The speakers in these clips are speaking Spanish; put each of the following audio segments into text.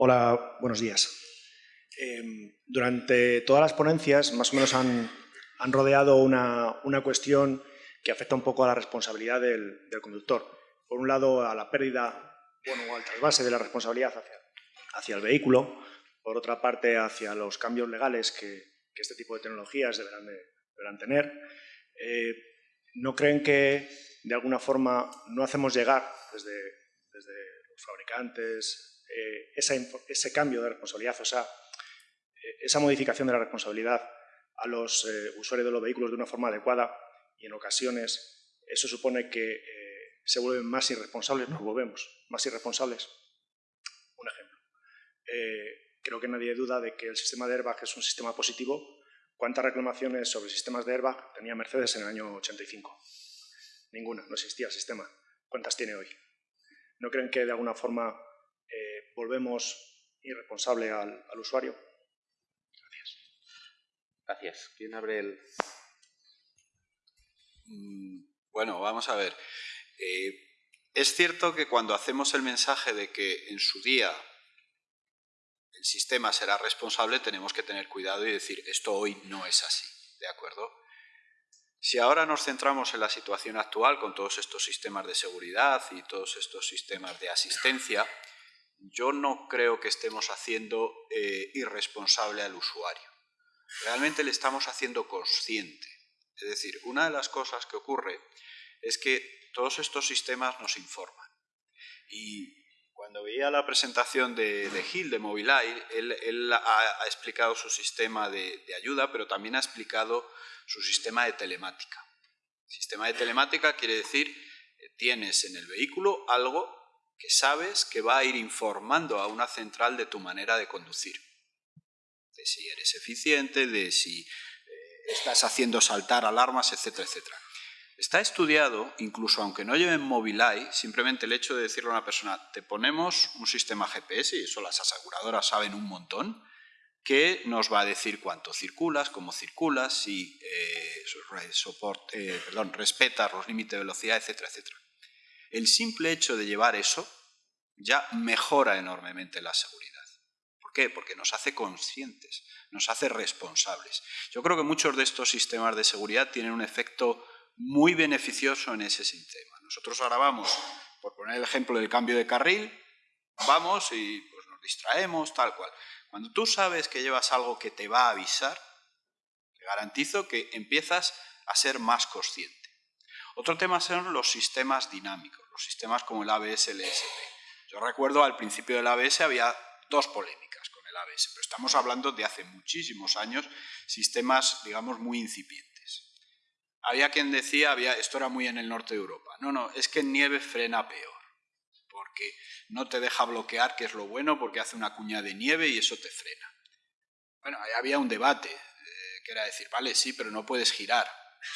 Hola, buenos días. Em, durante todas las ponencias más o menos han, rodeado una, cuestión que afecta un poco a la responsabilidad del, conductor. Por un lado, a la pérdida o al trasvase de la responsabilidad hacia, el vehículo. Por otra parte, hacia los cambios legales que, este tipo de tecnologías deberán, tener. Eh, ¿No creen que de alguna forma no hacemos llegar desde los fabricantes eh, ese cambio de responsabilidad, o sea, eh, esa modificación de la responsabilidad a los eh, usuarios de los vehículos de una forma adecuada y en ocasiones eso supone que se vuelven más irresponsables, nos volvemos más irresponsables. Un ejemplo. creo que nadie duda de que el sistema de airbag es un sistema positivo. ¿Cuántas reclamaciones sobre sistemas de airbag tenía Mercedes en el año 85? Ninguna, no existía el sistema. ¿Cuántas tiene hoy? ¿No creen que de alguna forma eh, volvemos irresponsable al, usuario? Gracias. Gracias. ¿Quién abre el...? Mm, bueno, vamos a ver. Eh, es cierto que cuando hacemos el mensaje de que en su día el sistema será responsable, tenemos que tener cuidado y decir, esto hoy no es así, ¿de acuerdo? Si ahora nos centramos en la situación actual con todos estos sistemas de seguridad y todos estos sistemas de asistencia, yo no creo que estemos haciendo eh, irresponsable al usuario. Realmente le estamos haciendo consciente. Es decir, una de las cosas que ocurre es que todos estos sistemas nos informan. Y cuando veía la presentación de, de Gil, de Mobileye, él, ha, explicado su sistema de, de ayuda, pero también ha explicado su sistema de telemática. Sistema de telemática quiere decir que tienes en el vehículo algo que sabes que va a ir informando a una central de tu manera de conducir. De si eres eficiente, de si eh, estás haciendo saltar alarmas, etcétera, etcétera. Está estudiado, incluso aunque no lleven Mobileye, simplemente el hecho de decirle a una persona, te ponemos un sistema GPS, y eso las aseguradoras saben un montón, que nos va a decir cuánto circulas, cómo circulas, si eh, eh, respetas los límites de velocidad, etcétera, etcétera. El simple hecho de llevar eso ya mejora enormemente la seguridad. ¿Por qué? Porque nos hace conscientes, nos hace responsables. Yo creo que muchos de estos sistemas de seguridad tienen un efecto muy beneficioso en ese sistema. Nosotros ahora vamos, por poner el ejemplo del cambio de carril, vamos y pues, nos distraemos, tal cual. Cuando tú sabes que llevas algo que te va a avisar, te garantizo que empiezas a ser más consciente. Otro tema son los sistemas dinámicos, los sistemas como el ABS, el ESP. Yo recuerdo al principio del ABS había dos polémicas con el ABS, pero estamos hablando de hace muchísimos años, sistemas, digamos, muy incipientes. Había quien decía, había, esto era muy en el norte de Europa, no, no, es que nieve frena peor porque no te deja bloquear, que es lo bueno, porque hace una cuña de nieve y eso te frena. Bueno, ahí había un debate, eh, que era decir, vale, sí, pero no puedes girar.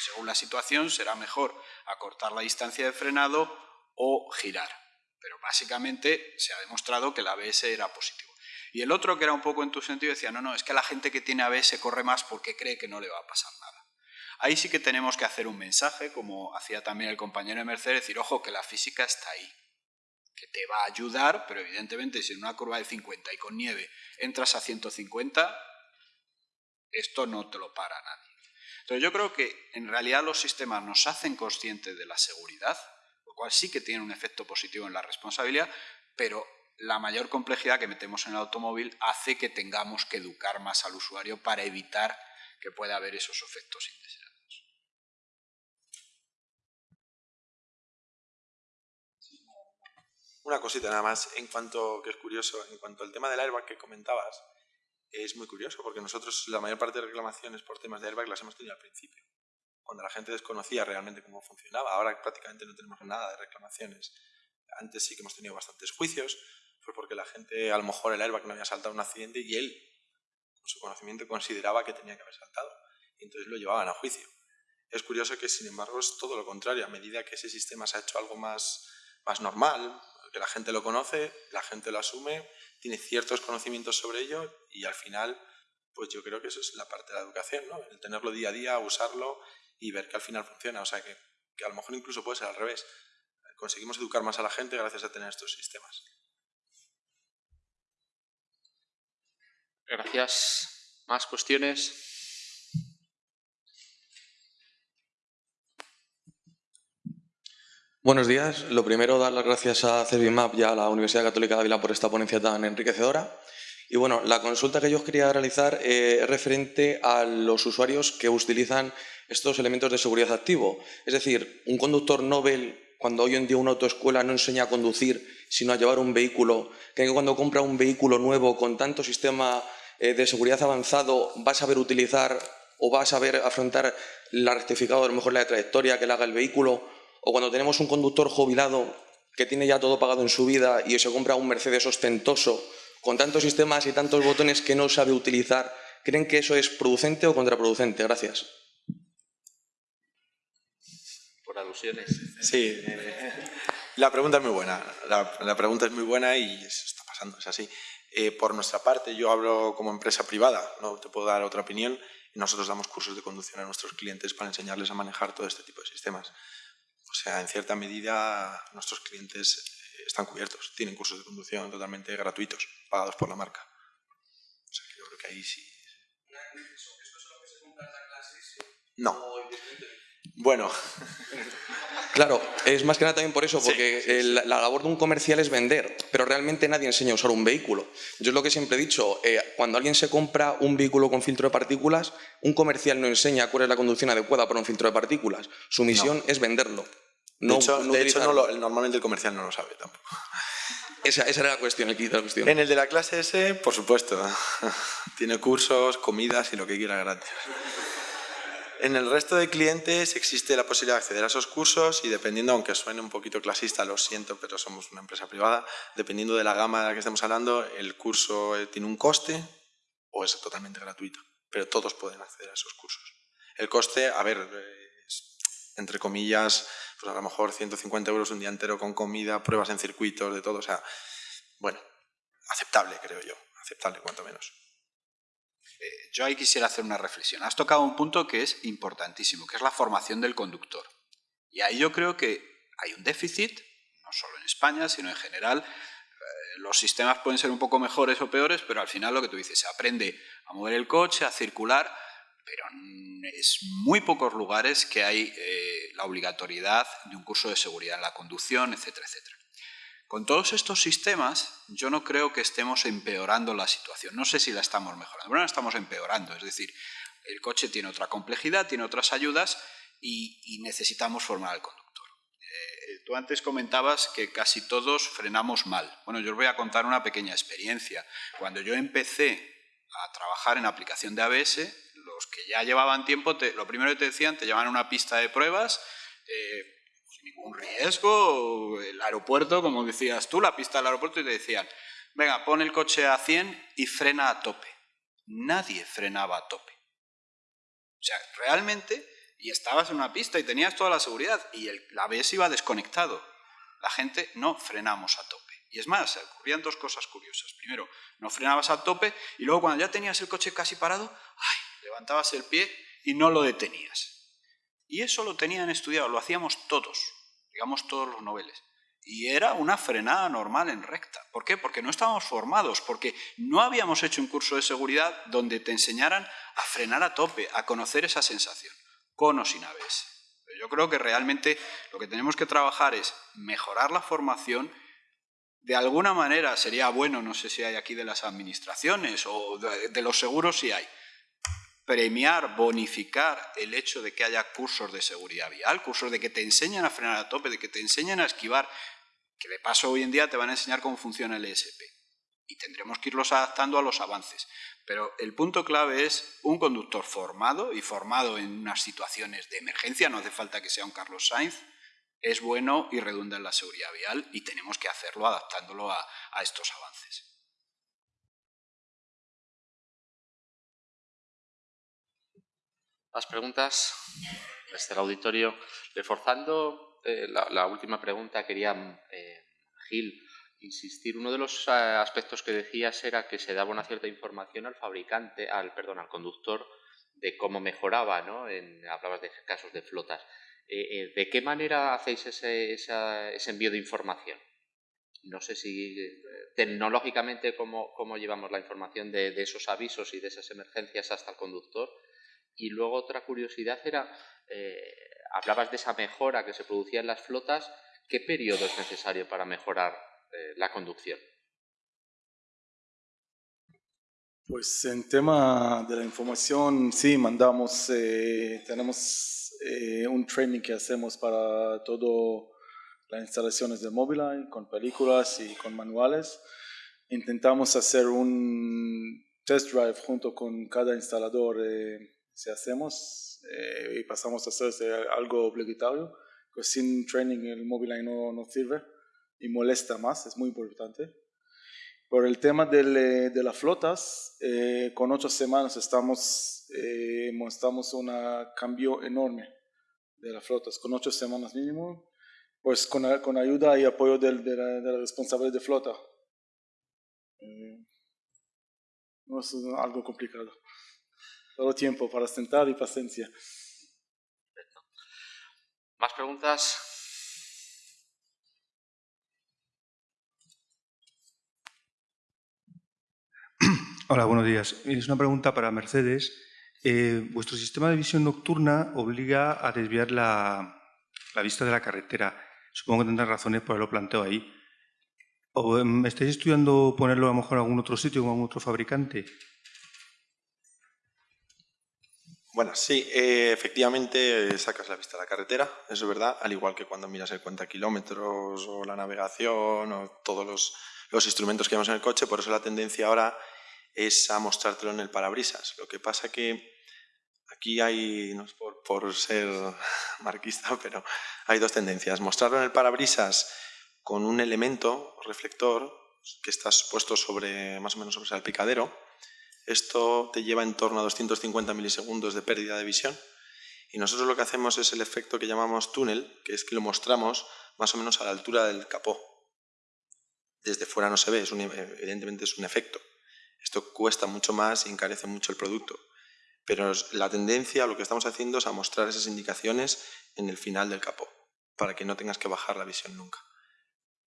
Según la situación, será mejor acortar la distancia de frenado o girar. Pero básicamente se ha demostrado que el ABS era positivo. Y el otro, que era un poco en tu sentido, decía, no, no, es que la gente que tiene ABS corre más porque cree que no le va a pasar nada. Ahí sí que tenemos que hacer un mensaje, como hacía también el compañero de Mercedes, decir, ojo, que la física está ahí que te va a ayudar, pero evidentemente si en una curva de 50 y con nieve entras a 150, esto no te lo para nadie. Entonces yo creo que en realidad los sistemas nos hacen conscientes de la seguridad, lo cual sí que tiene un efecto positivo en la responsabilidad, pero la mayor complejidad que metemos en el automóvil hace que tengamos que educar más al usuario para evitar que pueda haber esos efectos indeseados. Una cosita nada más, en cuanto, que es curioso, en cuanto al tema del airbag que comentabas, es muy curioso porque nosotros la mayor parte de reclamaciones por temas de airbag las hemos tenido al principio, cuando la gente desconocía realmente cómo funcionaba. Ahora prácticamente no tenemos nada de reclamaciones. Antes sí que hemos tenido bastantes juicios, fue porque la gente, a lo mejor el airbag no había saltado un accidente y él, con su conocimiento, consideraba que tenía que haber saltado. Y entonces lo llevaban a juicio. Es curioso que, sin embargo, es todo lo contrario. A medida que ese sistema se ha hecho algo más, más normal, que la gente lo conoce, la gente lo asume, tiene ciertos conocimientos sobre ello y al final, pues yo creo que eso es la parte de la educación, ¿no? El tenerlo día a día, usarlo y ver que al final funciona. O sea, que, que a lo mejor incluso puede ser al revés. Conseguimos educar más a la gente gracias a tener estos sistemas. Gracias. ¿Más cuestiones? Buenos días. Lo primero, dar las gracias a Servimap y a la Universidad Católica de Ávila por esta ponencia tan enriquecedora. Y bueno, la consulta que yo os quería realizar eh, es referente a los usuarios que utilizan estos elementos de seguridad activo. Es decir, un conductor Nobel, cuando hoy en día una autoescuela no enseña a conducir, sino a llevar un vehículo, que cuando compra un vehículo nuevo con tanto sistema eh, de seguridad avanzado va a saber utilizar o va a saber afrontar la rectificado, a lo mejor la trayectoria que le haga el vehículo o cuando tenemos un conductor jubilado que tiene ya todo pagado en su vida y se compra un Mercedes ostentoso con tantos sistemas y tantos botones que no sabe utilizar, ¿creen que eso es producente o contraproducente? Gracias. Por alusiones. Sí, eh, la pregunta es muy buena. La, pregunta es muy buena y eso está pasando, es así. Eh, por nuestra parte, yo hablo como empresa privada, no te puedo dar otra opinión, nosotros damos cursos de conducción a nuestros clientes para enseñarles a manejar todo este tipo de sistemas. O sea, en cierta medida nuestros clientes están cubiertos, tienen cursos de conducción totalmente gratuitos, pagados por la marca. O sea, que yo creo que ahí sí. ¿Esto es lo que se compra en la clase? No. Bueno. Claro, es más que nada también por eso, porque la labor de un comercial es vender, pero realmente nadie enseña a usar un vehículo. Yo es lo que siempre he dicho, eh, cuando alguien se compra un vehículo con filtro de partículas, un comercial no enseña cuál es la conducción adecuada para un filtro de partículas. Su misión es venderlo. No, de hecho, normalmente el comercial no lo sabe tampoco. Esa, era la cuestión, la cuestión. En el de la clase S, por supuesto. Tiene cursos, comidas y lo que quiera gratis. En el resto de clientes existe la posibilidad de acceder a esos cursos y dependiendo, aunque suene un poquito clasista, lo siento, pero somos una empresa privada, dependiendo de la gama de la que estemos hablando, el curso eh, tiene un coste o es totalmente gratuito, pero todos pueden acceder a esos cursos. El coste, a ver, entre comillas, pues a lo mejor 150 euros un día entero con comida, pruebas en circuitos, de todo. O sea, bueno, aceptable creo yo, aceptable cuanto menos. Eh, yo ahí quisiera hacer una reflexión. Has tocado un punto que es importantísimo, que es la formación del conductor. Y ahí yo creo que hay un déficit, no solo en España, sino en general. Eh, los sistemas pueden ser un poco mejores o peores, pero al final lo que tú dices, se aprende a mover el coche, a circular, pero es muy pocos lugares que hay eh, la obligatoriedad de un curso de seguridad en la conducción, etcétera, etcétera. Con todos estos sistemas, yo no creo que estemos empeorando la situación. No sé si la estamos mejorando, pero no la estamos empeorando. Es decir, el coche tiene otra complejidad, tiene otras ayudas y, necesitamos formar al conductor. Eh, tú antes comentabas que casi todos frenamos mal. Bueno, yo os voy a contar una pequeña experiencia. Cuando yo empecé a trabajar en aplicación de ABS, los que ya llevaban tiempo, lo primero que te decían, te llevaban a una pista de pruebas, eh, sin ningún riesgo, el aeropuerto, como decías tú, la pista del aeropuerto, y te decían, venga, pon el coche a 100 y frena a tope. Nadie frenaba a tope. O sea, realmente, y estabas en una pista y tenías toda la seguridad, y el, la ABS iba desconectado. La gente no frenamos a tope. Y es más, ocurrían dos cosas curiosas. Primero, no frenabas a tope y luego cuando ya tenías el coche casi parado, ¡ay! Levantabas el pie y no lo detenías. Y eso lo tenían estudiado, lo hacíamos todos, digamos todos los noveles. Y era una frenada normal en recta. ¿Por qué? Porque no estábamos formados, porque no habíamos hecho un curso de seguridad donde te enseñaran a frenar a tope, a conocer esa sensación, con o sin ABS. Yo creo que realmente lo que tenemos que trabajar es mejorar la formación de alguna manera sería bueno, no sé si hay aquí de las administraciones o de, los seguros si hay, premiar, bonificar el hecho de que haya cursos de seguridad vial, cursos de que te enseñen a frenar a tope, de que te enseñen a esquivar, que de paso hoy en día te van a enseñar cómo funciona el ESP. Y tendremos que irlos adaptando a los avances. Pero el punto clave es un conductor formado y formado en unas situaciones de emergencia, no hace falta que sea un Carlos Sainz, es bueno y redunda en la seguridad vial y tenemos que hacerlo adaptándolo a, estos avances. Más preguntas desde el auditorio. Reforzando eh, la, última pregunta, quería, eh, Gil, insistir. Uno de los eh, aspectos que decías era que se daba una cierta información al fabricante, al, perdón, al conductor, de cómo mejoraba, ¿no? En, hablabas de casos de flotas. ¿de qué manera hacéis ese, envío de información? no sé si tecnológicamente cómo, llevamos la información de, esos avisos y de esas emergencias hasta el conductor. Y luego otra curiosidad era, eh, hablabas de esa mejora que se producía en las flotas, ¿qué periodo es necesario para mejorar eh, la conducción? Pues en tema de la información, sí, mandamos, tenemos un training que hacemos para todo las instalaciones de Mobileye con películas y con manuales. Intentamos hacer un test drive junto con cada instalador eh, si hacemos eh, y pasamos a hacer algo obligatorio, pues sin training el Mobileye no, no sirve y molesta más, es muy importante. Por el tema de, de las flotas, eh, con ocho semanas estamos, eh, mostramos un cambio enorme de las flotas, con ocho semanas mínimo pues con, con ayuda y apoyo del, de, la, de, la, responsable de flota. Eh, no es algo complicado. Todo tiempo para sentar y paciencia. ¿Más preguntas? Hola, buenos días. Es una pregunta para Mercedes. Eh, vuestro sistema de visión nocturna obliga a desviar la, la vista de la carretera. Supongo que tendrás razones por lo planteo ahí. ¿O em, estáis estudiando ponerlo a lo mejor en algún otro sitio, con algún otro fabricante? Bueno, sí, eh, efectivamente sacas la vista a la carretera, eso es verdad, al igual que cuando miras el cuenta kilómetros o la navegación o todos los, instrumentos que vemos en el coche, por eso la tendencia ahora es a mostrártelo en el parabrisas. Lo que pasa que Aquí hay, no es por, ser marquista, pero hay dos tendencias. Mostrarlo en el parabrisas con un elemento reflector que está puesto sobre, más o menos sobre el salpicadero. Esto te lleva en torno a 250 milisegundos de pérdida de visión. Y nosotros lo que hacemos es el efecto que llamamos túnel, que es que lo mostramos más o menos a la altura del capó. Desde fuera no se ve, evidentemente es un efecto. Esto cuesta mucho más y encarece mucho el producto. Pero la tendencia, lo que estamos haciendo es a mostrar esas indicaciones en el final del capó, para que no tengas que bajar la visión nunca.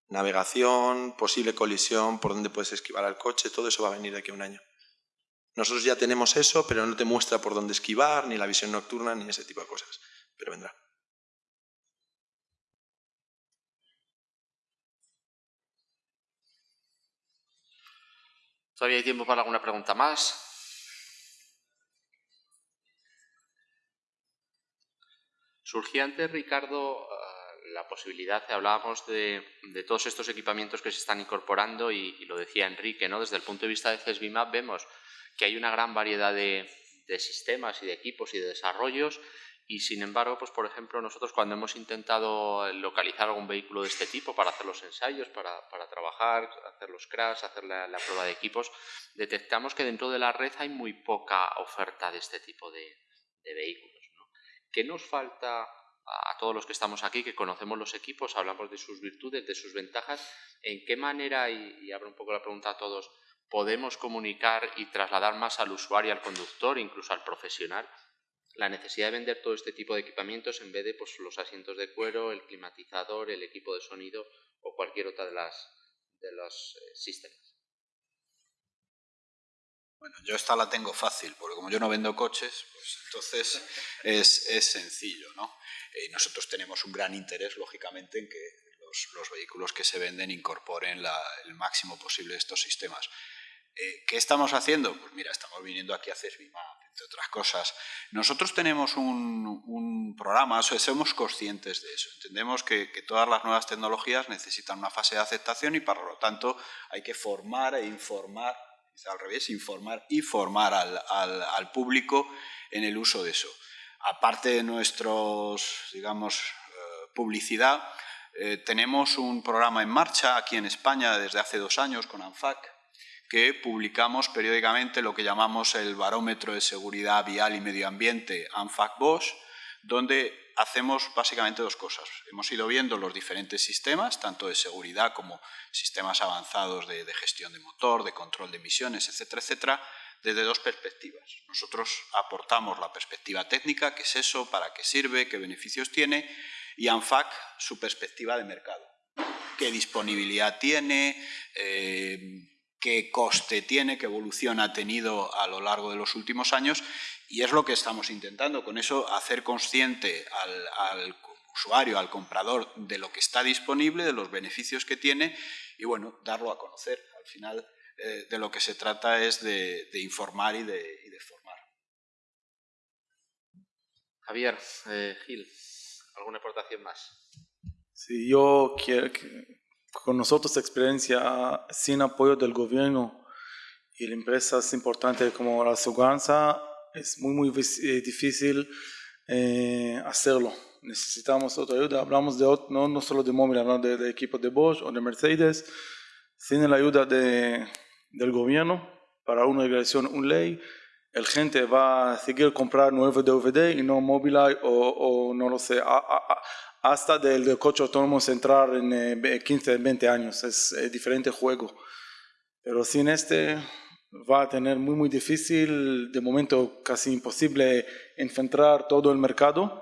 Navegación, posible colisión, por dónde puedes esquivar al coche, todo eso va a venir de aquí a un año. Nosotros ya tenemos eso, pero no te muestra por dónde esquivar, ni la visión nocturna, ni ese tipo de cosas. Pero vendrá. ¿Todavía hay tiempo para alguna pregunta más? Surgía antes, Ricardo, ah, la posibilidad, hablábamos de, todos estos equipamientos que se están incorporando y, lo decía Enrique, ¿no? desde el punto de vista de CESBIMAP vemos que hay una gran variedad de, sistemas y de equipos y de desarrollos y sin embargo, pues por ejemplo, nosotros cuando hemos intentado localizar algún vehículo de este tipo para hacer los ensayos, para, trabajar, hacer los crash, hacer la, prueba de equipos, detectamos que dentro de la red hay muy poca oferta de este tipo de vehículos. ¿Qué nos falta a todos los que estamos aquí, que conocemos los equipos, hablamos de sus virtudes, de sus ventajas? ¿En qué manera, y, abro un poco la pregunta a todos, podemos comunicar y trasladar más al usuario, al conductor, incluso al profesional, la necesidad de vender todo este tipo de equipamientos en vez de pues, los asientos de cuero, el climatizador, el equipo de sonido o cualquier otra de los eh, sistemas. Bueno, yo esta la tengo fácil, porque como yo no vendo coches, pues entonces es, sencillo, ¿no? Y nosotros tenemos un gran interés, lógicamente, en que los, vehículos que se venden incorporen el máximo posible estos sistemas. Eh, ¿Qué estamos haciendo? Pues mira, estamos viniendo aquí a CESBIMAP, entre otras cosas. Nosotros tenemos un, programa, somos conscientes de eso. Entendemos que, todas las nuevas tecnologías necesitan una fase de aceptación y, por lo tanto, hay que formar e informar al revés, informar y formar al, público en el uso de eso. Aparte de nuestros, digamos, eh, publicidad, eh, tenemos un programa en marcha aquí en España desde hace dos años con ANFAC, que publicamos periódicamente lo que llamamos el Barómetro de Seguridad Vial y Medio Ambiente ANFAC-BOSH, donde hacemos básicamente dos cosas. Hemos ido viendo los diferentes sistemas, tanto de seguridad como sistemas avanzados de, gestión de motor, de control de emisiones, etcétera, etcétera, desde dos perspectivas. Nosotros aportamos la perspectiva técnica, qué es eso, para qué sirve, qué beneficios tiene, y ANFAC su perspectiva de mercado. qué disponibilidad tiene, eh, qué coste tiene, qué evolución ha tenido a lo largo de los últimos años y es lo que estamos intentando. Con eso hacer consciente al, usuario, al comprador, de lo que está disponible, de los beneficios que tiene y bueno, darlo a conocer. Al final eh, de lo que se trata es de, informar y de, formar. Javier, eh, Gil, ¿alguna aportación más? Sí, yo quiero que con nosotros experiencia sin apoyo del gobierno y de empresas importantes como la seguridad es muy muy eh, difícil eh, hacerlo. Necesitamos otra ayuda. Hablamos de no, no solo de móvil, hablamos de, equipos de Bosch o de Mercedes. Sin la ayuda de, del gobierno para una regulación, una ley, el gente va a seguir comprar nuevos DVD y no Mobileye o, o no lo sé, hasta del, coche autónomo entrar en 15, eh, 20 años. Es, diferente juego. Pero sin este va a tener muy, muy difícil, de momento casi imposible, enfrentar todo el mercado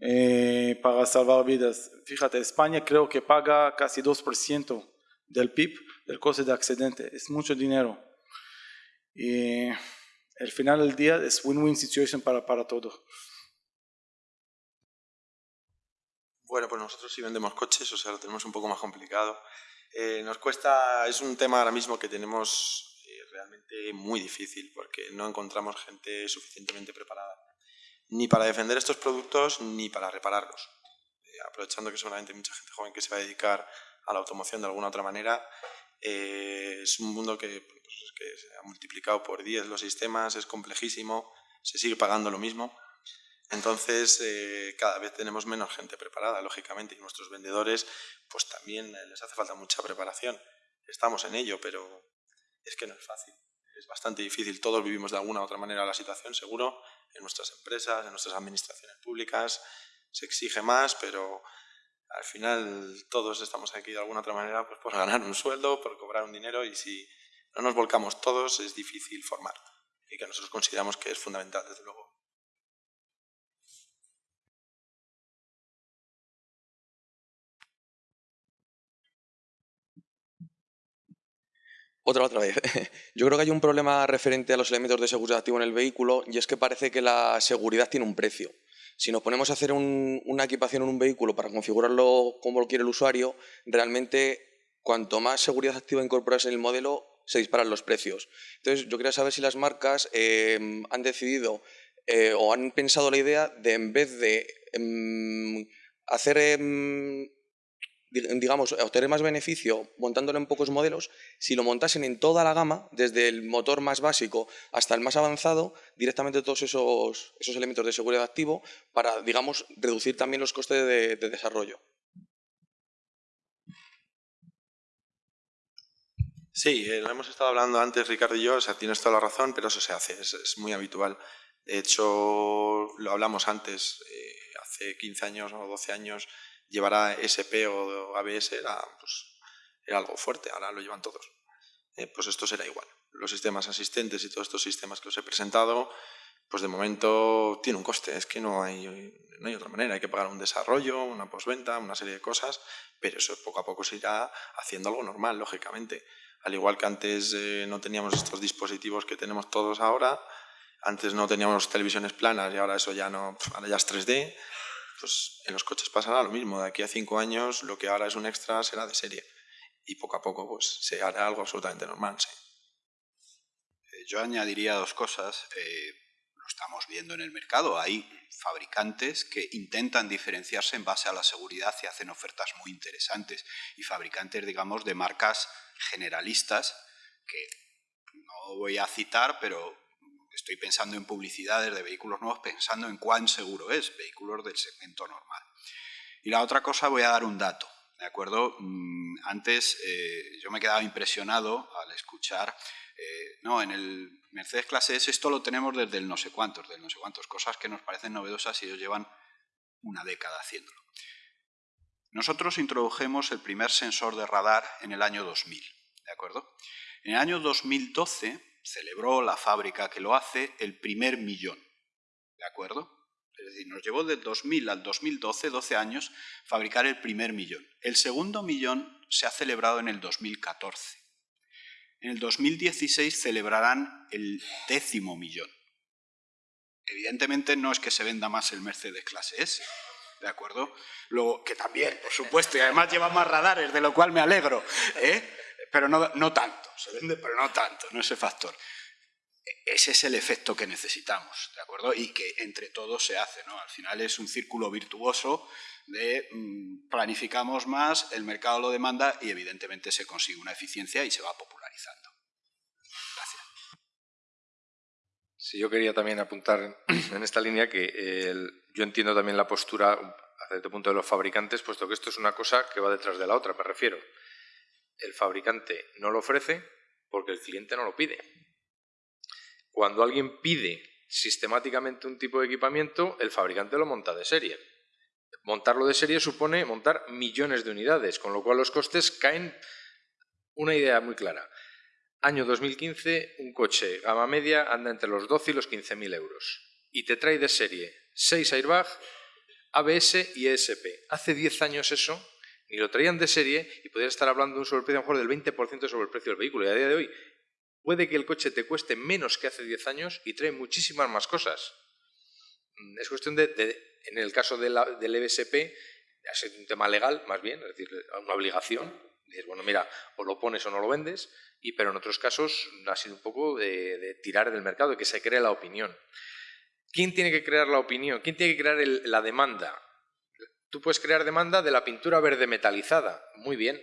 eh, para salvar vidas. Fíjate, España creo que paga casi 2% del PIB del coste de accidente. Es mucho dinero. Y al final del día es win-win situation para, para todos. Bueno, pues nosotros sí vendemos coches, o sea, lo tenemos un poco más complicado. Eh, nos cuesta, es un tema ahora mismo que tenemos eh, realmente muy difícil porque no encontramos gente suficientemente preparada ni para defender estos productos ni para repararlos. Eh, aprovechando que seguramente hay mucha gente joven que se va a dedicar a la automoción de alguna otra manera, es un mundo que, pues, que se ha multiplicado por 10 los sistemas, es complejísimo, se sigue pagando lo mismo. Entonces, eh, cada vez tenemos menos gente preparada, lógicamente, y nuestros vendedores, pues también eh, les hace falta mucha preparación. Estamos en ello, pero es que no es fácil. Es bastante difícil. Todos vivimos de alguna u otra manera la situación, seguro, en nuestras empresas, en nuestras administraciones públicas. Se exige más, pero al final todos estamos aquí de alguna u otra manera pues, por ganar un sueldo, por cobrar un dinero, y si no nos volcamos todos, es difícil formar. Y que nosotros consideramos que es fundamental, desde luego. Otra, otra vez. Yo creo que hay un problema referente a los elementos de seguridad activo en el vehículo y es que parece que la seguridad tiene un precio. Si nos ponemos a hacer una equipación en un vehículo para configurarlo como lo quiere el usuario, realmente cuanto más seguridad activa incorporas en el modelo, se disparan los precios. Entonces, yo quería saber si las marcas eh, han decidido eh, o han pensado la idea de, en vez de em, hacer em, digamos, obtener más beneficio montándolo en pocos modelos, si lo montasen en toda la gama, desde el motor más básico hasta el más avanzado, directamente todos esos, esos elementos de seguridad activo para, digamos, reducir también los costes de, desarrollo. Sí, eh, lo hemos estado hablando antes Ricardo y yo, o sea, tienes toda la razón, pero eso se hace, es, muy habitual. De hecho, lo hablamos antes, eh, hace 15 años o 12 años, llevar a SP o ABS era, pues, era algo fuerte, ahora lo llevan todos. Eh, pues esto será igual. Los sistemas asistentes y todos estos sistemas que os he presentado, pues de momento tiene un coste, es que no hay, no hay otra manera, hay que pagar un desarrollo, una postventa, una serie de cosas, pero eso poco a poco se irá haciendo algo normal, lógicamente. Al igual que antes eh, no teníamos estos dispositivos que tenemos todos ahora, antes no teníamos televisiones planas y ahora eso ya no, ahora ya es 3D, pues en los coches pasará lo mismo. De aquí a cinco años lo que ahora es un extra será de serie. Y poco a poco pues se hará algo absolutamente normal, sí. Eh, yo añadiría dos cosas. Eh, lo estamos viendo en el mercado. Hay fabricantes que intentan diferenciarse en base a la seguridad y hacen ofertas muy interesantes. Y fabricantes, digamos, de marcas generalistas que no voy a citar, pero estoy pensando en publicidades de vehículos nuevos, pensando en cuán seguro es, vehículos del segmento normal. Y la otra cosa, voy a dar un dato. ¿De acuerdo? Mm, antes eh, yo me quedaba impresionado al escuchar, eh, no, en el Mercedes Clase S esto lo tenemos desde el no sé cuántos, del no sé cuántos, cosas que nos parecen novedosas y ellos llevan una década haciéndolo. Nosotros introdujimos el primer sensor de radar en el año 2000, ¿de acuerdo? En el año 2012 celebró la fábrica que lo hace el primer millón. ¿De acuerdo? Es decir, nos llevó del 2000 al 2012, 12 años, fabricar el primer millón. El segundo millón se ha celebrado en el 2014. En el 2016 celebrarán el décimo millón. Evidentemente no es que se venda más el Mercedes clase S, ¿de acuerdo? Luego, que también, por supuesto, y además lleva más radares, de lo cual me alegro, ¿eh? Pero no, no tanto, se vende, pero no tanto, no ese factor. Ese es el efecto que necesitamos, ¿de acuerdo? Y que entre todos se hace, ¿no? Al final es un círculo virtuoso de mm, planificamos más, el mercado lo demanda y evidentemente se consigue una eficiencia y se va popularizando. Gracias. Sí, yo quería también apuntar en esta línea que yo entiendo también la postura hasta este punto de los fabricantes, puesto que esto es una cosa que va detrás de la otra, me refiero. El fabricante no lo ofrece porque el cliente no lo pide. Cuando alguien pide sistemáticamente un tipo de equipamiento, el fabricante lo monta de serie. Montarlo de serie supone montar millones de unidades, con lo cual los costes caen. Una idea muy clara. Año 2015, un coche gama media anda entre los 12 y los 15.000 euros. Y te trae de serie 6 airbag, ABS y ESP. Hace 10 años eso, ni lo traían de serie y podrías estar hablando de un sobreprecio a lo mejor del 20% sobre el precio del vehículo. Y a día de hoy puede que el coche te cueste menos que hace 10 años y trae muchísimas más cosas. Mm, es cuestión de en el caso del EBSP, es un tema legal, más bien, es decir, una obligación. Dices, bueno, mira, o lo pones o no lo vendes, y, pero en otros casos ha sido un poco de, tirar del mercado, de que se cree la opinión. ¿Quién tiene que crear la opinión? ¿Quién tiene que crear la demanda? Tú puedes crear demanda de la pintura verde metalizada. Muy bien,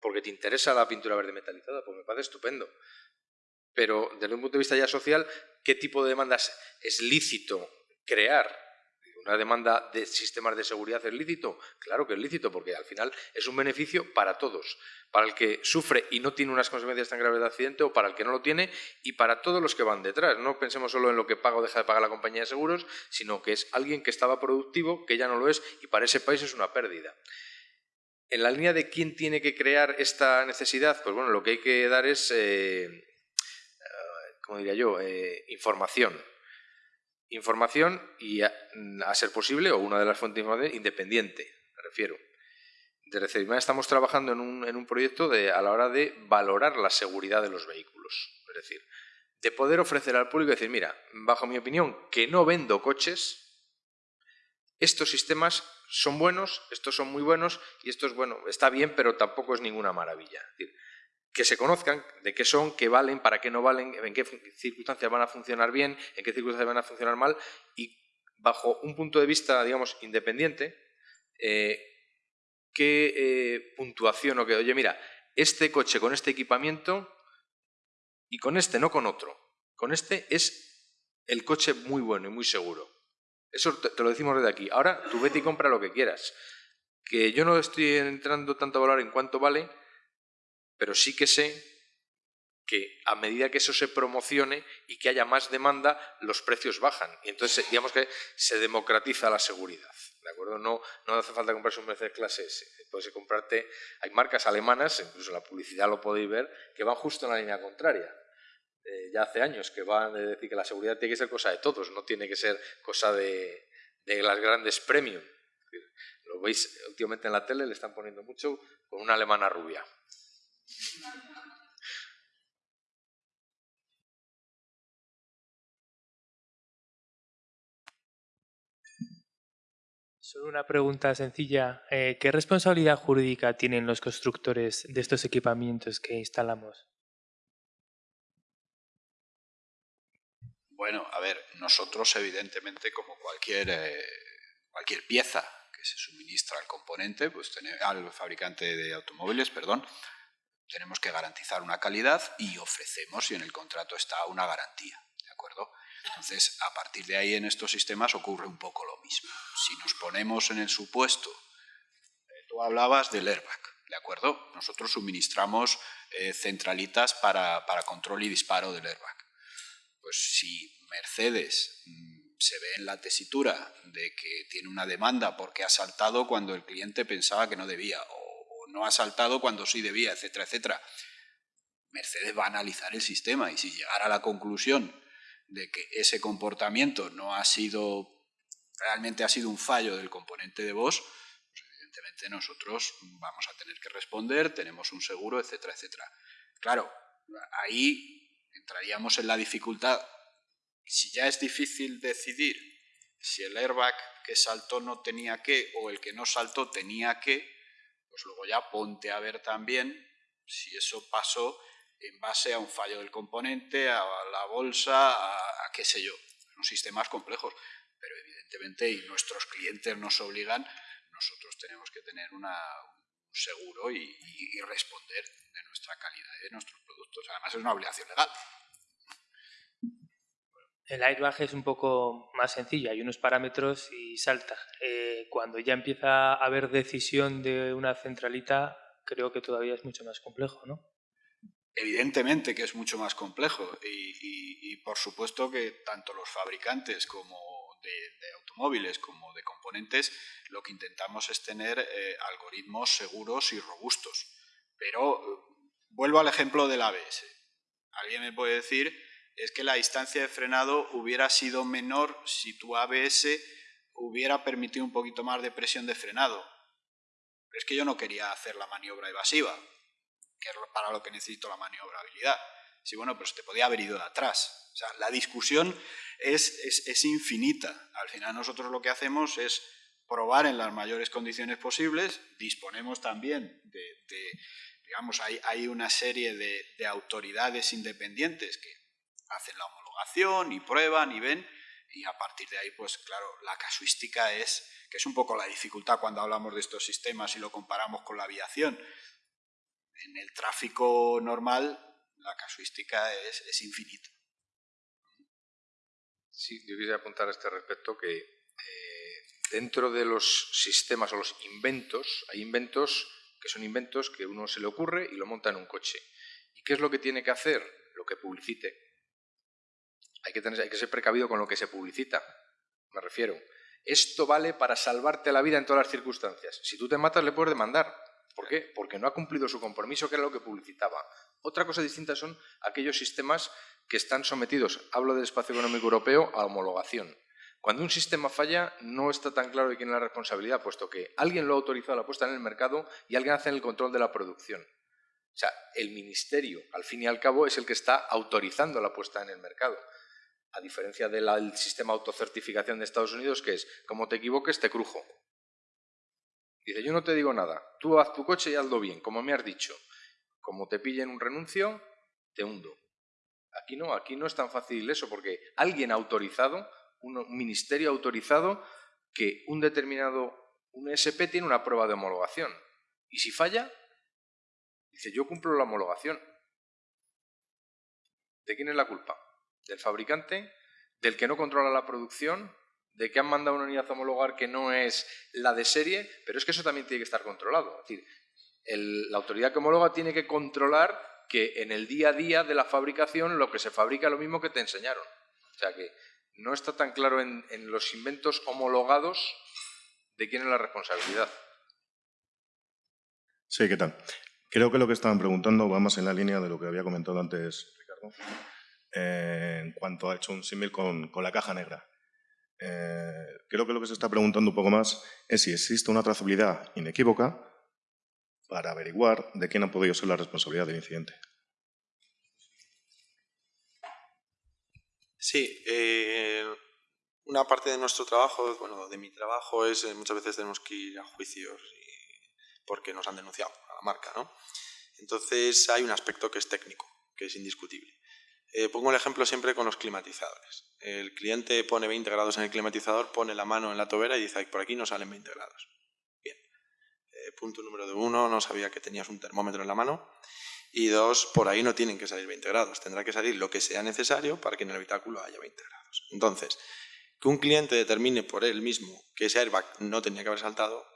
porque te interesa la pintura verde metalizada, pues me parece estupendo. Pero desde un punto de vista ya social, ¿qué tipo de demandas es lícito crear? ¿Una demanda de sistemas de seguridad es lícito? Claro que es lícito, porque al final es un beneficio para todos. Para el que sufre y no tiene unas consecuencias tan graves de accidente, o para el que no lo tiene, y para todos los que van detrás. No pensemos solo en lo que paga o deja de pagar la compañía de seguros, sino que es alguien que estaba productivo, que ya no lo es, y para ese país es una pérdida. En la línea de quién tiene que crear esta necesidad, pues bueno, lo que hay que dar es, eh, eh, diría yo, eh, información información y, a, ser posible, o una de las fuentes de información, independiente, me refiero. Desde CEDIMA estamos trabajando en un, en un proyecto de, a la hora de valorar la seguridad de los vehículos. Es decir, de poder ofrecer al público decir, mira, bajo mi opinión, que no vendo coches, estos sistemas son buenos, estos son muy buenos y esto es bueno, está bien, pero tampoco es ninguna maravilla. Que se conozcan de qué son, qué valen, para qué no valen, en qué circunstancias van a funcionar bien, en qué circunstancias van a funcionar mal y bajo un punto de vista, digamos, independiente, eh, qué eh, puntuación o qué, oye, mira, este coche con este equipamiento y con este, no con otro, con este es el coche muy bueno y muy seguro. Eso te, lo decimos desde aquí. Ahora tú vete y compra lo que quieras. Que yo no estoy entrando tanto a valor en cuánto vale, pero sí que sé que a medida que eso se promocione y que haya más demanda, los precios bajan. Y entonces, digamos que se democratiza la seguridad. ¿De acuerdo? No, no hace falta comprarse un Mercedes clase S. Puedes comprarte, hay marcas alemanas, incluso en la publicidad lo podéis ver, que van justo en la línea contraria. Eh, ya hace años que van a decir que la seguridad tiene que ser cosa de todos, no tiene que ser cosa de, de las grandes premium. Lo veis últimamente en la tele, le están poniendo mucho con una alemana rubia. Solo una pregunta sencilla. Eh, ¿Qué responsabilidad jurídica tienen los constructores de estos equipamientos que instalamos? Bueno, a ver, nosotros evidentemente como cualquier, eh, cualquier pieza que se suministra al componente, pues al fabricante de automóviles, perdón, tenemos que garantizar una calidad y ofrecemos, y en el contrato está, una garantía. ¿De acuerdo? Entonces, a partir de ahí en estos sistemas ocurre un poco lo mismo. Si nos ponemos en el supuesto, eh, tú hablabas del airbag, ¿de acuerdo? Nosotros suministramos eh, centralitas para, para, control y disparo del airbag. Pues si Mercedes mm, se ve en la tesitura de que tiene una demanda porque ha saltado cuando el cliente pensaba que no debía, no ha saltado cuando sí debía, etcétera, etcétera. Mercedes va a analizar el sistema y si llegara a la conclusión de que ese comportamiento no ha sido realmente ha sido un fallo del componente de Bosch, pues evidentemente nosotros vamos a tener que responder, tenemos un seguro, etcétera, etcétera. Claro, ahí entraríamos en la dificultad. Si ya es difícil decidir si el airbag que saltó no tenía que o el que no saltó tenía que, pues luego ya ponte a ver también si eso pasó en base a un fallo del componente, a la bolsa, a, qué sé yo. Son sistemas complejos, pero evidentemente, y nuestros clientes nos obligan, nosotros tenemos que tener un seguro y, y responder de nuestra calidad y de nuestros productos. Además, es una obligación legal. El airbag es un poco más sencillo, hay unos parámetros y salta. Eh, cuando ya empieza a haber decisión de una centralita, creo que todavía es mucho más complejo, ¿no? Evidentemente que es mucho más complejo y, por supuesto que tanto los fabricantes como de, automóviles como de componentes lo que intentamos es tener eh, algoritmos seguros y robustos. Pero eh, vuelvo al ejemplo del ABS. ¿Alguien me puede decir es que la distancia de frenado hubiera sido menor si tu ABS hubiera permitido un poquito más de presión de frenado. Es que yo no quería hacer la maniobra evasiva, que es para lo que necesito la maniobrabilidad. Sí, bueno, pero se te podía haber ido de atrás. O sea, la discusión es, infinita. Al final nosotros lo que hacemos es probar en las mayores condiciones posibles. Disponemos también de, digamos, hay, hay, una serie de autoridades independientes que hacen la homologación y prueban y ven y a partir de ahí, pues claro, la casuística es, que es un poco la dificultad cuando hablamos de estos sistemas y lo comparamos con la aviación. En el tráfico normal, la casuística es, es infinita. Sí, yo quisiera apuntar a este respecto que eh, dentro de los sistemas o los inventos, hay inventos que son inventos que uno se le ocurre y lo monta en un coche. ¿Y qué es lo que tiene que hacer? Lo que publicite hay que, ser precavido con lo que se publicita. Me refiero. Esto vale para salvarte la vida en todas las circunstancias. Si tú te matas, le puedes demandar. ¿Por qué? Porque no ha cumplido su compromiso, que era lo que publicitaba. Otra cosa distinta son aquellos sistemas que están sometidos, hablo del espacio económico europeo, a homologación. Cuando un sistema falla, no está tan claro de quién es la responsabilidad, puesto que alguien lo ha autorizado la puesta en el mercado y alguien hace el control de la producción. O sea, el ministerio, al fin y al cabo, es el que está autorizando la puesta en el mercado a diferencia del sistema autocertificación de Estados Unidos, que es, como te equivoques, te crujo. Dice, yo no te digo nada, tú haz tu coche y hazlo bien, como me has dicho. Como te pillen un renuncio, te hundo. Aquí no, aquí no es tan fácil eso, porque alguien autorizado, un ministerio autorizado, que un determinado, un SP tiene una prueba de homologación. Y si falla, dice, yo cumplo la homologación. ¿De quién es la culpa? Del fabricante, del que no controla la producción, de que han mandado una unidad a homologar que no es la de serie, pero es que eso también tiene que estar controlado. Es decir, la autoridad que homologa tiene que controlar que en el día a día de la fabricación lo que se fabrica es lo mismo que te enseñaron. O sea que no está tan claro en, en los inventos homologados de quién es la responsabilidad. Sí, ¿qué tal? Creo que lo que estaban preguntando va más en la línea de lo que había comentado antes Ricardo eh, en cuanto ha hecho un símil con, la caja negra. Eh, creo que lo que se está preguntando un poco más es si existe una trazabilidad inequívoca para averiguar de quién ha podido ser la responsabilidad del incidente. Sí, eh, una parte de nuestro trabajo, bueno, de mi trabajo es muchas veces tenemos que ir a juicios porque nos han denunciado a la marca, ¿no? Entonces hay un aspecto que es técnico, que es indiscutible. Eh, pongo el ejemplo siempre con los climatizadores. El cliente pone 20 grados en el climatizador, pone la mano en la tobera y dice, por aquí no salen 20 grados. Bien. Eh, punto número uno, no sabía que tenías un termómetro en la mano. Y dos, por ahí no tienen que salir 20 grados. Tendrá que salir lo que sea necesario para que en el habitáculo haya 20 grados. Entonces, que un cliente determine por él mismo que ese airbag no tenía que haber saltado,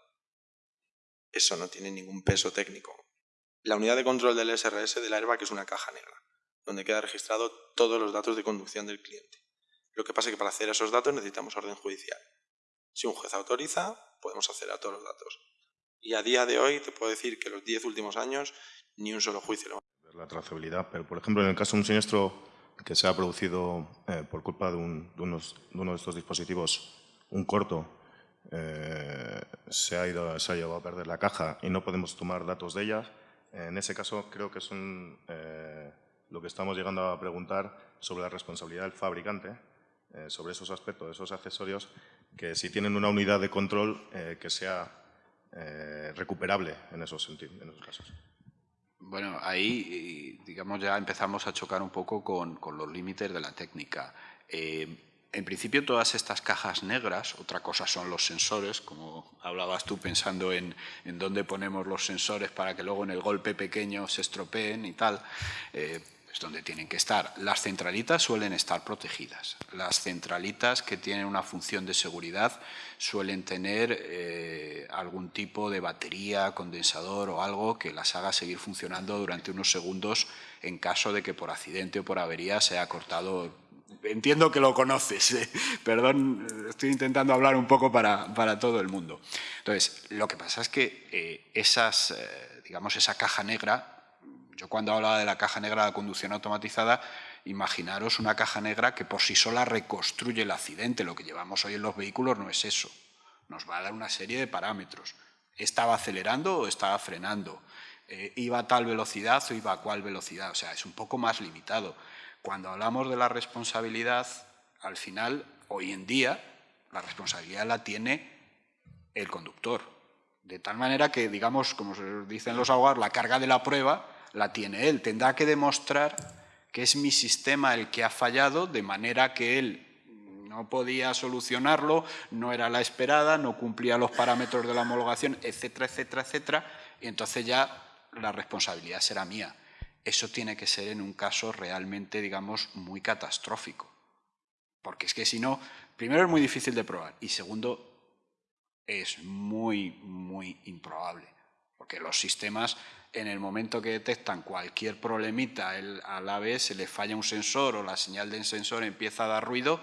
eso no tiene ningún peso técnico. La unidad de control del SRS del airbag es una caja negra donde queda registrado todos los datos de conducción del cliente. Lo que pasa es que para hacer esos datos necesitamos orden judicial. Si un juez autoriza, podemos acceder todos los datos. Y a día de hoy te puedo decir que los 10 últimos años ni un solo juicio lo La trazabilidad, pero por ejemplo en el caso de un siniestro que se ha producido eh, por culpa de, uno, de, estos dispositivos un corto eh, se, ha ido, se ha llevado a perder la caja y no podemos tomar datos de ella, en ese caso creo que son eh, lo que estamos llegando a preguntar sobre la responsabilidad del fabricante, eh, sobre esos aspectos, esos accesorios, que si tienen una unidad de control que sea recuperable en esos, sentidos, en esos casos. Bueno, ahí, digamos, ya empezamos a chocar un poco con, con los límites de la técnica. Eh, en principio, todas estas cajas negras, otra cosa son los sensores, como hablabas tú pensando en, en dónde ponemos los sensores para que luego en el golpe pequeño se estropeen y tal. Donde tienen que estar. Las centralitas suelen estar protegidas. Las centralitas que tienen una función de seguridad suelen tener eh, algún tipo de batería, condensador o algo que las haga seguir funcionando durante unos segundos en caso de que por accidente o por avería se haya cortado entiendo que lo conoces, ¿eh? perdón, estoy intentando hablar un poco para, para, todo el mundo. Entonces, lo que pasa es que eh, esas, digamos, esa caja negra yo cuando hablaba de la caja negra de conducción automatizada, imaginaros una caja negra que por sí sola reconstruye el accidente. Lo que llevamos hoy en los vehículos no es eso. Nos va a dar una serie de parámetros. ¿Estaba acelerando o estaba frenando? Eh, ¿Iba a tal velocidad o iba a cuál velocidad? O sea, es un poco más limitado. Cuando hablamos de la responsabilidad, al final, hoy en día, la responsabilidad la tiene el conductor. De tal manera que, digamos, como dicen los abogados, la carga de la prueba la tiene él. Tendrá que demostrar que es mi sistema el que ha fallado, de manera que él no podía solucionarlo, no era la esperada, no cumplía los parámetros de la homologación, etcétera, etcétera, etcétera, y entonces ya la responsabilidad será mía. Eso tiene que ser en un caso realmente, digamos, muy catastrófico. Porque es que si no, primero es muy difícil de probar y segundo, es muy, muy improbable. Porque los sistemas en el momento que detectan cualquier problemita, el, al ABS le falla un sensor o la señal del sensor empieza a dar ruido,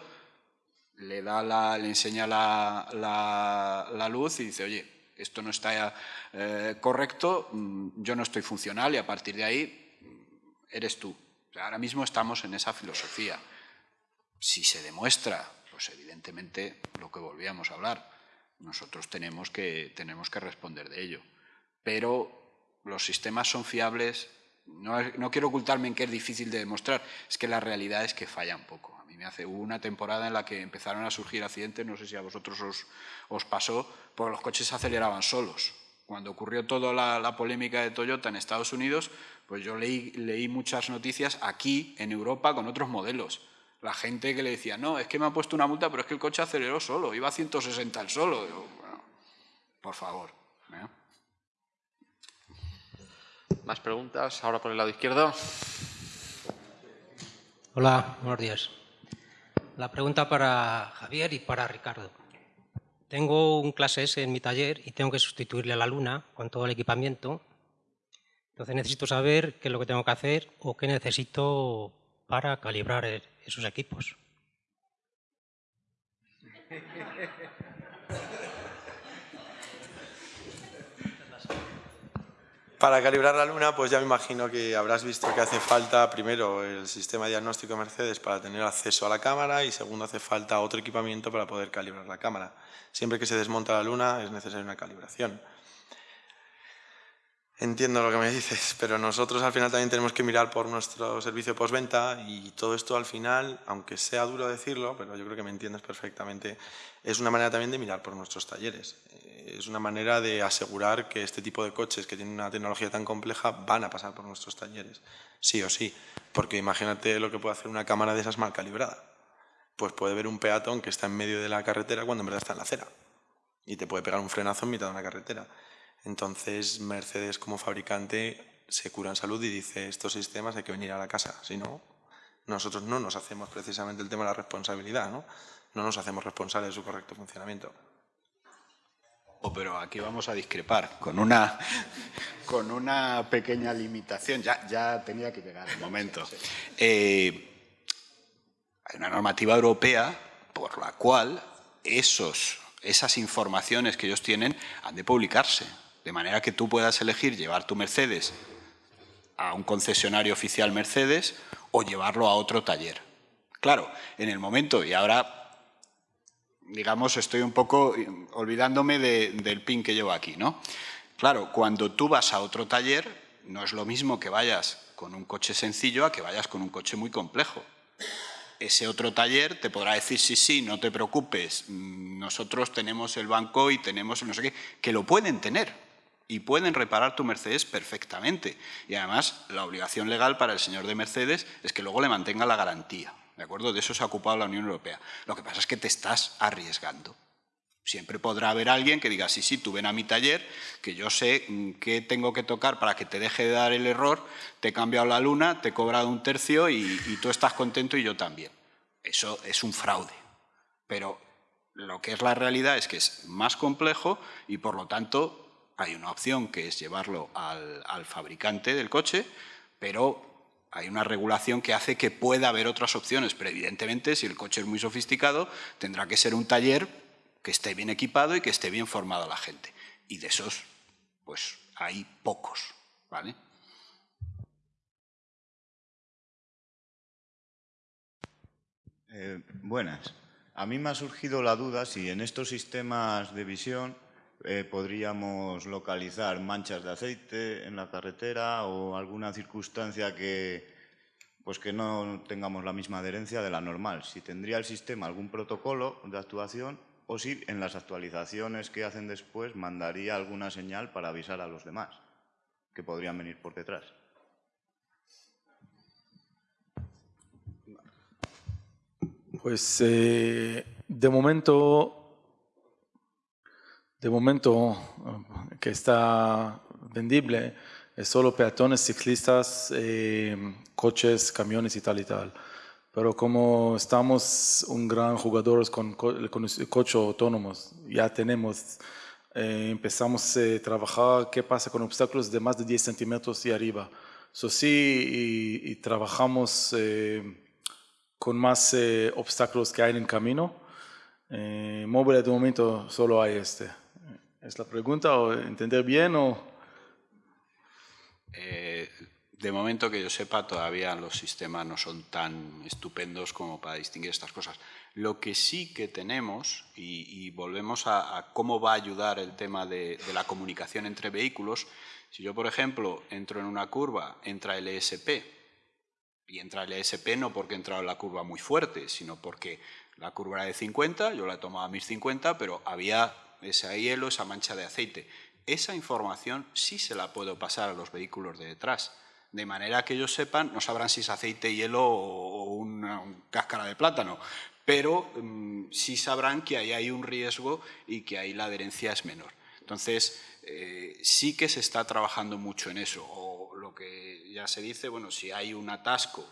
le, da la, le enseña la, la, luz y dice, oye, esto no está eh, correcto, mm, yo no estoy funcional y a partir de ahí mm, eres tú. ahora mismo estamos en esa filosofía. Si se demuestra, pues evidentemente lo que volvíamos a hablar, nosotros tenemos que, tenemos que responder de ello. Pero los sistemas son fiables. No, quiero ocultarme en que es difícil de demostrar, es que la realidad es que fallan poco. A mí me hace una temporada en la que empezaron a surgir accidentes, no sé si a vosotros os, pasó, porque los coches se aceleraban solos. Cuando ocurrió toda la, polémica de Toyota en Estados Unidos, pues yo leí, leí muchas noticias aquí, en Europa, con otros modelos. La gente que le decía, no, es que me ha puesto una multa, pero es que el coche aceleró solo, iba a 160 al solo. por favor. ¿eh? Más preguntas, ahora por el lado izquierdo. Hola, buenos días. La pregunta para Javier y para Ricardo. Tengo un clase S en mi taller y tengo que sustituirle a la luna con todo el equipamiento. Entonces necesito saber qué es lo que tengo que hacer o qué necesito para calibrar esos equipos. Para calibrar la luna, pues ya me imagino que habrás visto que hace falta primero el sistema diagnóstico de Mercedes para tener acceso a la cámara y segundo hace falta otro equipamiento para poder calibrar la cámara. Siempre que se desmonta la luna es necesaria una calibración. Entiendo lo que me dices, pero nosotros al final también tenemos que mirar por nuestro servicio postventa y todo esto al final, aunque sea duro decirlo, pero yo creo que me entiendes perfectamente, es una manera también de mirar por nuestros talleres. Eh, es una manera de asegurar que este tipo de coches que tienen una tecnología tan compleja van a pasar por nuestros talleres, sí o sí, porque imagínate lo que puede hacer una cámara de esas mal calibrada. Pues puede ver un peatón que está en medio de la carretera cuando en verdad está en la acera y te puede pegar un frenazo en mitad de una carretera. Entonces Mercedes como fabricante se cura en salud y dice estos sistemas hay que venir a la casa, si no, nosotros no nos hacemos precisamente el tema de la responsabilidad, ¿no? No nos hacemos responsables de su correcto funcionamiento. Oh, pero aquí vamos a discrepar con una, con una pequeña limitación. Ya, ya tenía que llegar el momento. Eh, hay una normativa europea por la cual esos, esas informaciones que ellos tienen han de publicarse. De manera que tú puedas elegir llevar tu Mercedes a un concesionario oficial Mercedes o llevarlo a otro taller. Claro, en el momento, y ahora digamos, estoy un poco olvidándome del pin que llevo aquí, ¿no? Claro, cuando tú vas a otro taller, no es lo mismo que vayas con un coche sencillo a que vayas con un coche muy complejo. Ese otro taller te podrá decir, sí, sí, no te preocupes, nosotros tenemos el banco y tenemos no sé qué, que lo pueden tener y pueden reparar tu Mercedes perfectamente. Y además, la obligación legal para el señor de Mercedes es que luego le mantenga la garantía. ¿De acuerdo? De eso se ha ocupado la Unión Europea. Lo que pasa es que te estás arriesgando. Siempre podrá haber alguien que diga, sí, sí, tú ven a mi taller, que yo sé mm, qué tengo que tocar para que te deje de dar el error, te he cambiado la luna, te he cobrado un tercio y, tú estás contento y yo también. Eso es un fraude. Pero lo que es la realidad es que es más complejo y por lo tanto hay una opción que es llevarlo al, fabricante del coche, pero hay una regulación que hace que pueda haber otras opciones, pero evidentemente si el coche es muy sofisticado tendrá que ser un taller que esté bien equipado y que esté bien formada la gente. Y de esos, pues hay pocos, ¿vale? Eh, buenas. A mí me ha surgido la duda si en estos sistemas de visión eh, podríamos localizar manchas de aceite en la carretera o alguna circunstancia que, pues que no tengamos la misma adherencia de la normal. Si tendría el sistema algún protocolo de actuación o si en las actualizaciones que hacen después mandaría alguna señal para avisar a los demás que podrían venir por detrás. Pues eh, de momento, de momento eh, que está vendible es solo peatones, ciclistas, eh, coches, camiones y tal y tal. Pero como estamos un gran jugador con, con coche autónomos, ya tenemos, eh, empezamos a trabajar qué pasa con obstáculos de más de 10 centímetros y arriba. Eso sí, y, trabajamos con más obstáculos que hay en el camino. móvil de momento solo hay este. ¿Es la pregunta o entender bien o...? de momento que yo sepa, todavía los sistemas no son tan estupendos como para distinguir estas cosas. Lo que sí que tenemos, y, volvemos a, cómo va a ayudar el tema de, la comunicación entre vehículos, si yo, por ejemplo, entro en una curva, entra el ESP, y entra el ESP no porque he entrado en la curva muy fuerte, sino porque la curva era de 50, yo la he tomado a mis 50, pero había ese hielo, esa mancha de aceite. Esa información sí se la puedo pasar a los vehículos de detrás de manera que ellos sepan, no sabrán si es aceite, hielo o una, cáscara de plátano, pero mm, sí sabrán que ahí hay un riesgo y que ahí la adherencia es menor. Entonces, eh, sí que se está trabajando mucho en eso, o lo que ya se dice, bueno, si hay un atasco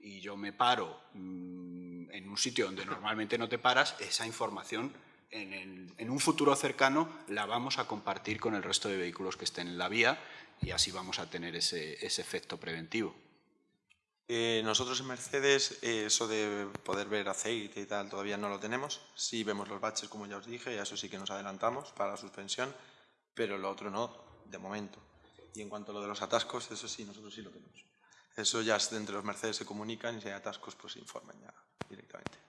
y yo me paro mm, en un sitio donde normalmente no te paras, esa información en, en, un futuro cercano la vamos a compartir con el resto de vehículos que estén en la vía y así vamos a tener ese, ese efecto preventivo. Eh, nosotros en Mercedes eh, eso de poder ver aceite y tal todavía no lo tenemos. Sí vemos los baches, como ya os dije, y eso sí que nos adelantamos para la suspensión, pero lo otro no, de momento. Y en cuanto a lo de los atascos, eso sí, nosotros sí lo tenemos. Eso ya entre los Mercedes se comunican y si hay atascos, pues se informan ya directamente.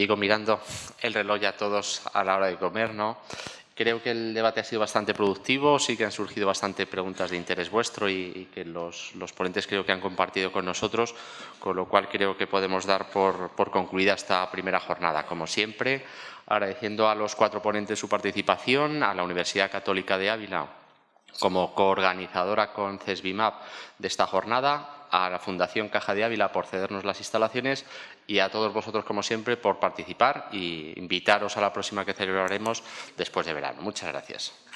Digo mirando el reloj ya todos a la hora de comer, ¿no? Creo que el debate ha sido bastante productivo, sí que han surgido bastante preguntas de interés vuestro y, que los, ponentes creo que han compartido con nosotros, con lo cual creo que podemos dar por, por concluida esta primera jornada. Como siempre, agradeciendo a los cuatro ponentes su participación, a la Universidad Católica de Ávila como coorganizadora con CESBIMAP de esta jornada, a la Fundación Caja de Ávila por cedernos las instalaciones y a todos vosotros, como siempre, por participar y invitaros a la próxima que celebraremos después de verano. Muchas gracias.